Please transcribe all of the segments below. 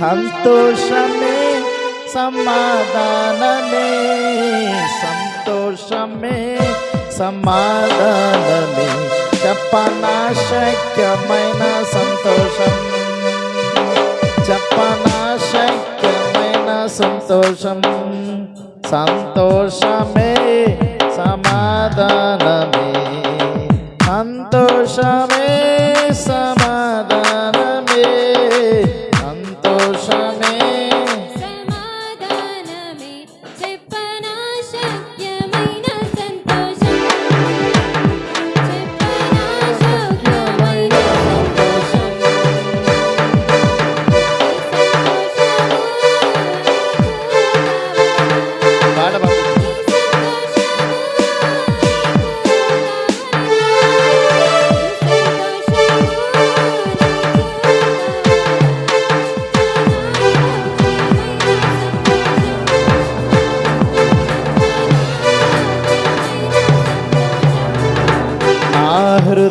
సంతోషమే సమాధానమే సంతోషమే సమాధానమే. చెప్పనాశక్యమైన సంతోషం చెప్పనాశక్యమైన సంతోషం. సంతోషమే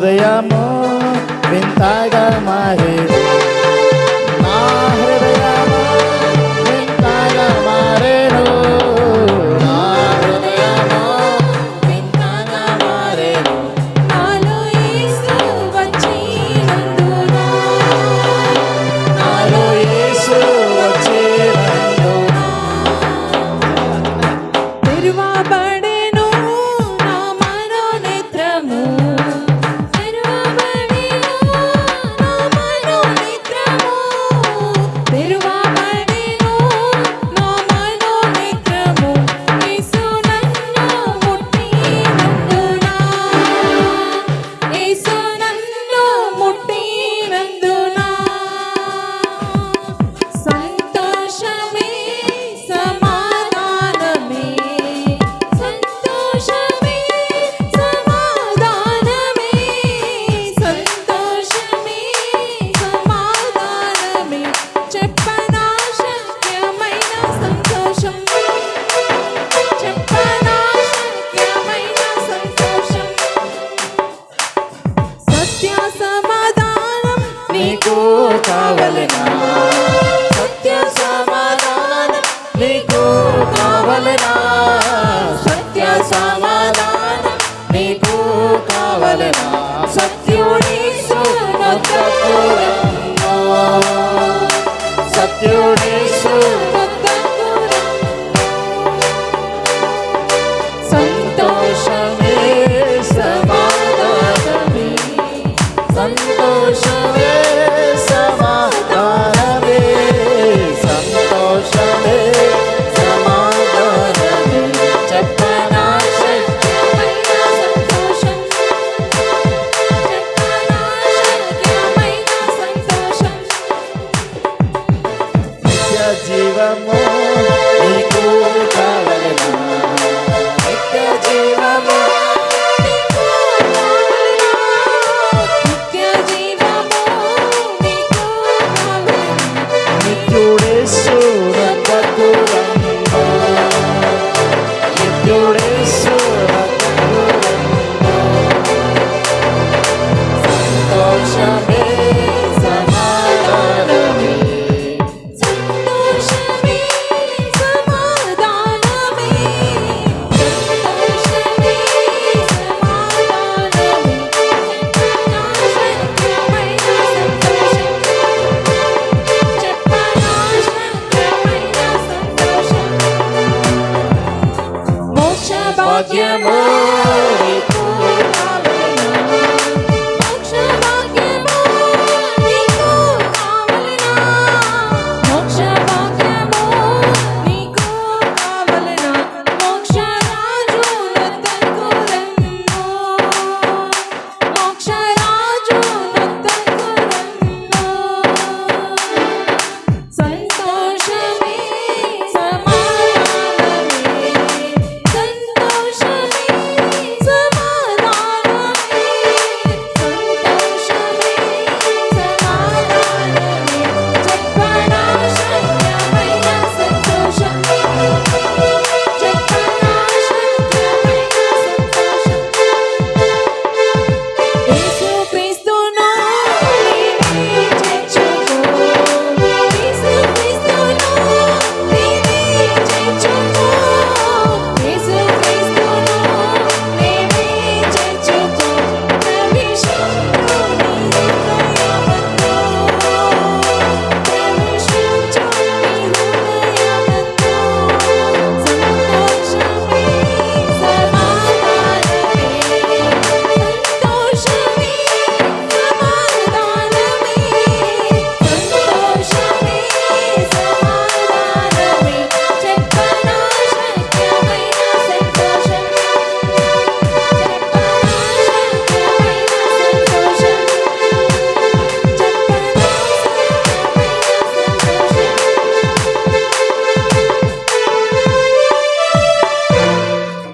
de amor, ventaja mare. కావలరా సత్య సమాధాన నీకు కావలరా సత్యుడీశ్వరు భాగ్యమో